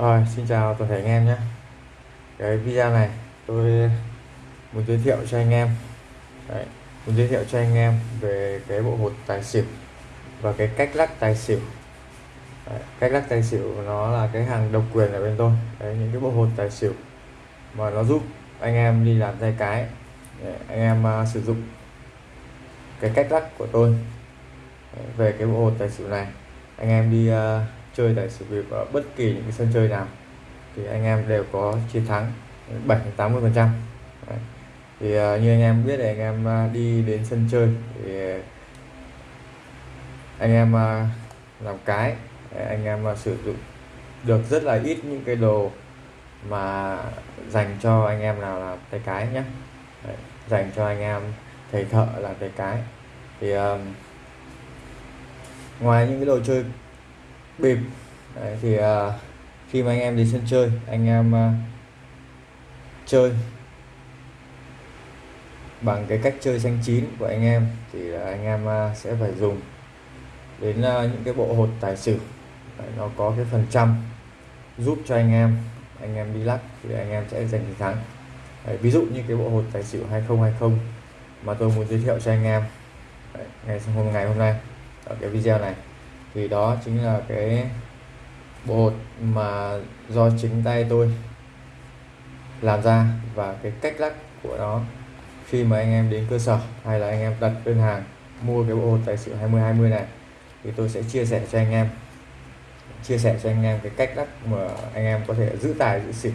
Rồi, xin chào toàn thể anh em nhé. Cái video này tôi muốn giới thiệu cho anh em. Đấy, muốn giới thiệu cho anh em về cái bộ hột tài xỉu và cái cách lắc tài xỉu. Đấy, cách lắc tài xỉu nó là cái hàng độc quyền ở bên tôi. Đấy, những cái bộ hột tài xỉu mà nó giúp anh em đi làm tay cái Đấy, anh em uh, sử dụng cái cách lắc của tôi. Đấy, về cái bộ hột tài xỉu này anh em đi uh, chơi tài xỉu bịp ở bất kỳ những cái sân chơi nào thì anh em đều có chiến thắng 7 80 phần trăm. Thì uh, như anh em biết thì anh em uh, đi đến sân chơi thì anh em à, làm cái anh em sử dụng được rất là ít những cái đồ mà dành cho anh em nào làm tay cái nhé Đấy, dành cho anh em thầy thợ làm tay cái. Thì uh, ngoài những cái đồ chơi bịp Đấy, thì uh, khi mà anh em đi sân chơi anh em uh, chơi bằng cái cách chơi xanh chín của anh em thì anh em uh, sẽ phải dùng đến uh, những cái bộ hột tài xỉu. Đấy, nó có cái phần trăm giúp cho anh em anh em đi lắc thì anh em sẽ giành chiến thắng. Đấy, ví dụ như cái bộ hột tài xỉu 2020 mà tôi muốn giới thiệu cho anh em Đấy, ngày hôm ngày hôm nay ở cái video này thì đó chính là cái bộ mà do chính tay tôi làm ra và cái cách lắc của nó khi mà anh em đến cơ sở hay là anh em đặt đơn hàng mua cái bộ hột tài xỉu 2020 này thì tôi sẽ chia sẻ cho anh em. Chia sẻ cho anh em cái cách lắc mà anh em có thể giữ tài giữ xỉu.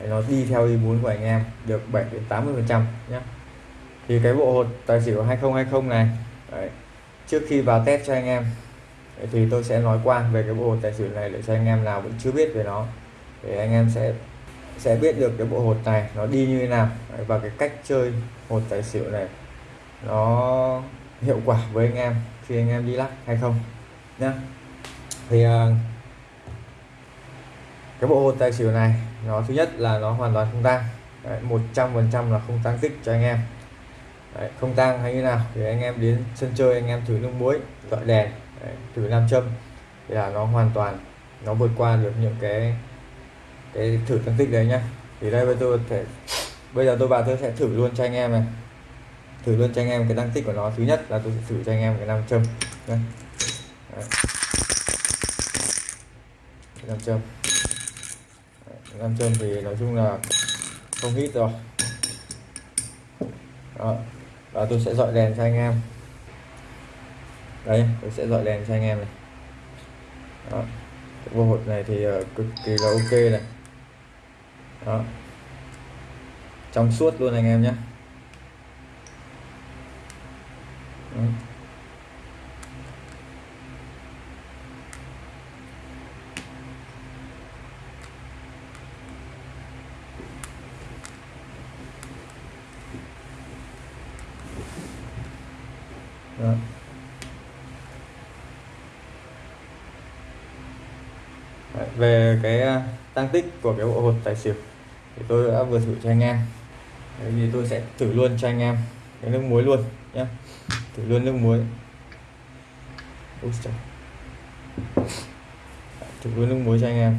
Để nó đi theo ý muốn của anh em được 7 đến 80 phần trăm nhé. Thì cái bộ hột tài xỉu 2020 này đấy, trước khi vào test cho anh em thì tôi sẽ nói qua về cái bộ hột tài xỉu này để cho anh em nào vẫn chưa biết về nó. Để anh em sẽ sẽ biết được cái bộ hột này nó đi như thế nào và cái cách chơi hột tài xỉu này nó hiệu quả với anh em khi anh em đi lắc hay không nhá. Thì à, cái bộ hột tài xỉu này nó thứ nhất là nó hoàn toàn không tăng một trăm phần trăm là không tăng tích cho anh em. Đấy, không tăng hay như nào thì anh em đến sân chơi anh em thử nước muối gọi đèn Đấy, thử nam châm thì là nó hoàn toàn nó vượt qua được những cái cái thử tăng tích đấy nhá thì đây bây tôi thể bây giờ tôi vào tôi sẽ thử luôn cho anh em này thử luôn cho anh em cái tăng tích của nó thứ nhất là tôi sẽ thử cho anh em cái nam châm đây. Đấy. nam châm nam châm thì nói chung là không hít rồi đó. và tôi sẽ dọi đèn cho anh em đây tôi sẽ dọi đèn cho anh em này. Đó cái bộ hột này thì uh, cực kỳ là ok này. Đó. Trong suốt luôn anh em nhé. Đó. Về cái à, tăng tích của cái bộ hột tài xỉu thì tôi đã vừa thử cho anh em. Đấy, thì tôi sẽ thử luôn cho anh em cái nước muối luôn nhé thử luôn nước muối. Úi trời. thử luôn nước muối cho anh em.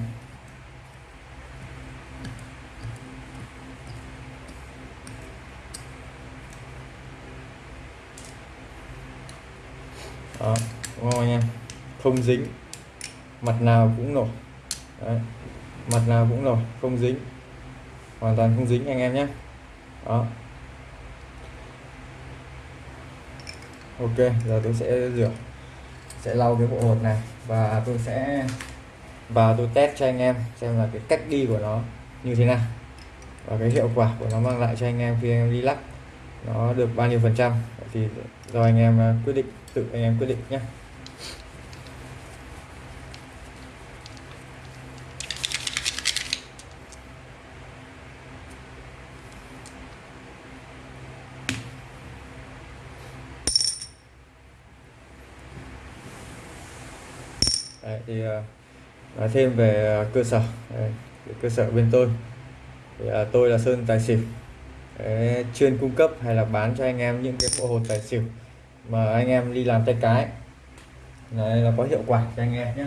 Đó đúng không anh em? Không dính mặt nào cũng nổi. Đấy. mặt nào cũng rồi, không dính. Hoàn toàn không dính anh em nhé. Đó. Ok, giờ tôi sẽ rửa, sẽ lau cái bộ hột này và tôi sẽ, và tôi test cho anh em xem là cái cách đi của nó như thế nào và cái hiệu quả của nó mang lại cho anh em khi anh em đi lắc nó được bao nhiêu phần trăm. Thì do anh em ờ, quyết định, tự anh em quyết định nhé. Đấy, thì à, nói thêm về à, cơ sở. Đấy, cơ sở bên tôi. Thì, à, tôi là Sơn Tài Xỉu. Đấy, chuyên cung cấp hay là bán cho anh em những cái bộ hột tài xỉu mà anh em đi làm tay cái. Đấy, là có hiệu quả cho anh em nhé.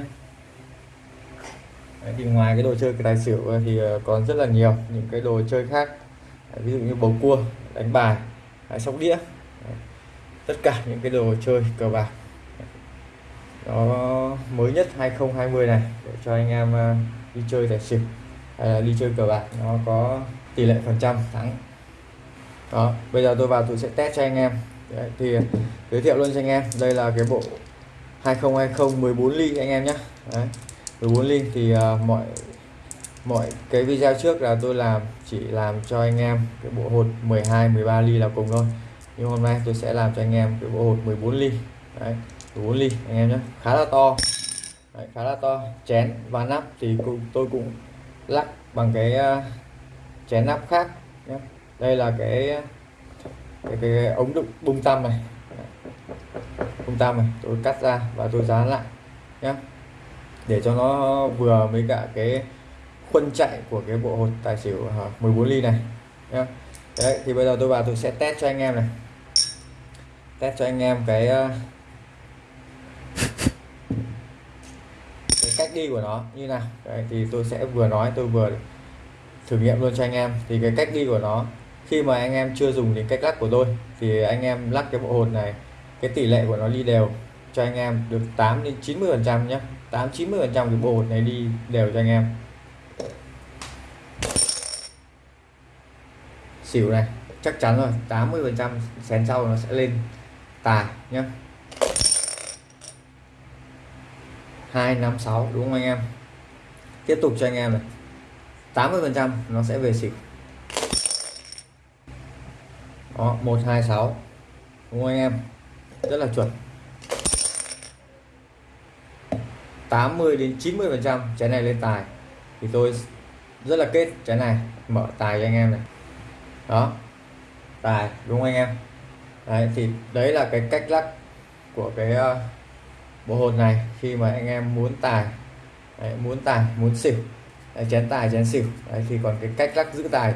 Đấy, thì ngoài cái đồ chơi cái tài xỉu thì còn rất là nhiều những cái đồ chơi khác. Đấy, ví dụ như bầu cua đánh bài sóc đĩa. Đấy, tất cả những cái đồ chơi cờ bạc nó mới nhất 2020 này để cho anh em ờ, đi chơi tài xỉu hay là đi chơi cờ bạc nó có tỷ lệ phần trăm thắng. Đó bây giờ tôi vào tôi sẽ test cho anh em. Đấy, thì giới thiệu luôn cho anh em. Đây là cái bộ 2020 14 ly anh em nhé Đấy, 14 ly thì uh, mọi mọi cái video trước là tôi làm chỉ làm cho anh em cái bộ hột 12 13 ly là cùng thôi. Nhưng hôm nay tôi sẽ làm cho anh em cái bộ hột 14 ly. Đấy, 14 ly anh em nhé. Khá là to. Đấy, khá là to. Chén và nắp thì cũng tôi cũng lắc bằng cái uh, chén nắp khác nhé. Đây là cái cái, cái, cái ống đựng bung tăm này. Bung tăm này tôi cắt ra và tôi dán lại nhé. Để cho nó vừa với cả cái khuôn chạy của cái bộ hột tài xỉu à, 14 ly này nhé. Đấy thì bây giờ tôi vào tôi sẽ test cho anh em này. Test cho anh em cái cách đi của nó như nào. Đấy, thì tôi sẽ vừa nói tôi vừa thử nghiệm luôn cho anh em. Thì cái cách đi của nó khi mà anh em chưa dùng đến cách lắc của tôi thì anh em lắc cái bộ hột này cái tỷ lệ của nó đi đều cho anh em được 8 đến 90 phần trăm nhé 8 90 phần trăm cái bộ hột này đi đều cho anh em. Xỉu này chắc chắn rồi 80 phần trăm xén sau nó sẽ lên tài nhé 256 đúng không anh em? Tiếp tục cho anh em này. 80 phần trăm nó sẽ về xỉu. Đó 126 đúng không anh em? Rất là chuẩn. 80 đến 90 phần trăm trái này lên tài. Thì tôi rất là kết trái này mở tài cho anh em này. Đó tài đúng không anh em? Đấy thì đấy là cái cách lắc của cái uh, bộ hột này khi mà anh em muốn tài đấy, muốn tài muốn xỉu đấy, chén tài chén xỉu đấy thì còn cái cách lắc giữ tài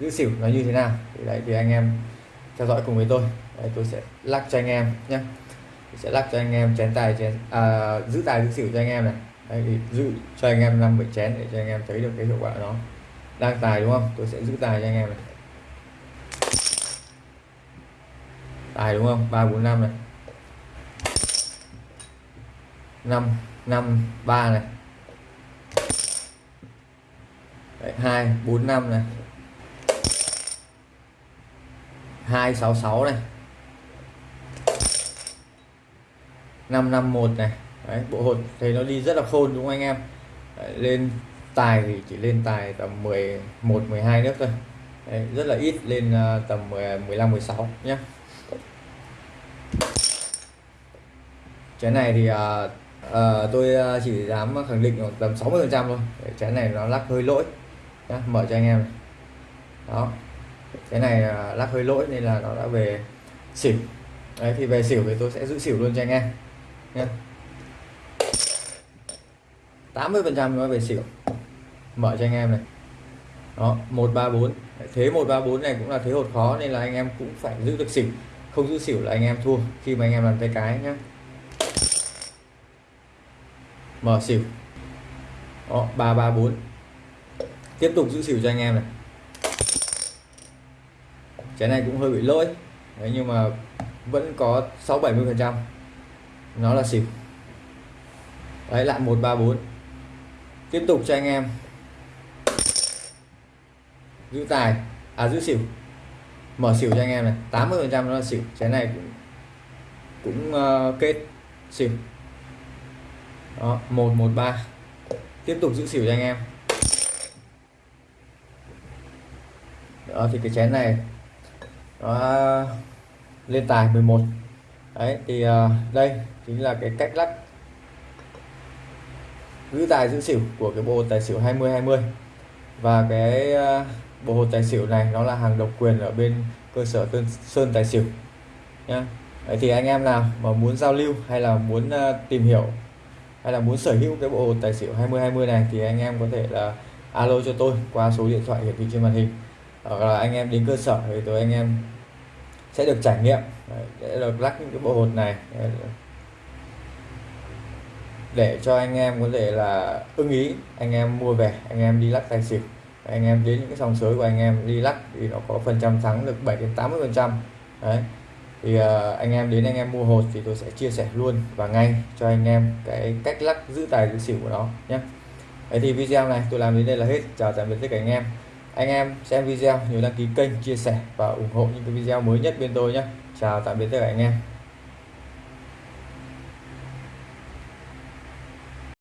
giữ xỉu nó như thế nào? Thì đấy thì anh em theo dõi cùng với tôi. Đấy, tôi sẽ lắc cho anh em nhé. Sẽ lắc cho anh em chén tài chén à, giữ tài giữ xỉu cho anh em này. Đấy, thì giữ cho anh em năm bảy chén để cho anh em thấy được cái hiệu quả nó. Đang tài đúng không? Tôi sẽ giữ tài cho anh em này. Tài đúng không? ba bốn năm này năm năm ba này. Hai bốn năm này. Hai sáu sáu này. Năm năm một này. Đấy, bộ hột thấy nó đi rất là khôn đúng không anh em? Đấy, lên tài thì chỉ lên tài tầm 11 12 nước thôi. Đấy, rất là ít lên ờ, tầm 15 16 nhé cái này thì uh, à, tôi ờ, chỉ dám khẳng định tầm 60 phần trăm thôi. Cái này nó lắc hơi lỗi nhá, mở cho anh em này. đó. Cái này ờ, lắc hơi lỗi nên là nó đã về xỉu. Đấy thì về xỉu thì tôi sẽ giữ xỉu luôn cho anh em nhé 80 phần trăm nó về xỉu. Mở cho anh em này. Đó 134 thế 134 này cũng là thế hột khó nên là anh em cũng phải giữ được xỉu. Không giữ xỉu là anh em thua khi mà anh em làm tay cái nhé mở xỉu. Đó 334 tiếp tục giữ xỉu cho anh em này. Trái này cũng hơi bị lỗi. Đấy nhưng mà vẫn có 6 70 phần trăm. Nó là xỉu. Đấy lại 134 tiếp tục cho anh em. Giữ tài. À giữ xỉu. Mở xỉu cho anh em này. 80 phần trăm nó là xỉu. Trái này cũng cũng uh, kết xỉu đó 113 tiếp tục giữ xỉu cho anh em. Đó thì cái chén này nó lên tài 11 đấy thì uh, đây chính là cái cách lắc giữ tài giữ xỉu của cái bộ tài xỉu 20 20 và cái uh, bộ hột tài xỉu này nó là hàng độc quyền ở bên cơ sở Tân Sơn tài xỉu nhá. Đấy thì anh em nào mà muốn giao lưu hay là muốn uh, tìm hiểu hay là muốn sở hữu cái bộ hột tài xỉu 20 20 này thì anh em có thể là alo cho tôi qua số điện thoại hiển thị trên màn hình. Hoặc là anh em đến cơ sở thì tôi anh em sẽ được trải nghiệm. Để được lắc những cái bộ hột này. Để cho anh em có thể là ưng ý, anh em mua về, anh em đi lắc tài xỉu. Anh em đến những cái sòng sới của anh em đi lắc thì nó có phần trăm thắng được 7 đến 80 phần trăm. Đấy thì uh, anh em đến anh em mua hột thì tôi sẽ chia sẻ luôn và ngay cho anh em cái cách lắc giữ tài giữ xỉu của nó nhé. Đấy thì video này tôi làm đến đây là hết. Chào tạm biệt tất cả anh em. Anh em xem video nhớ đăng ký kênh chia sẻ và ủng hộ những cái video mới nhất bên tôi nhé. Chào tạm biệt tất cả anh em.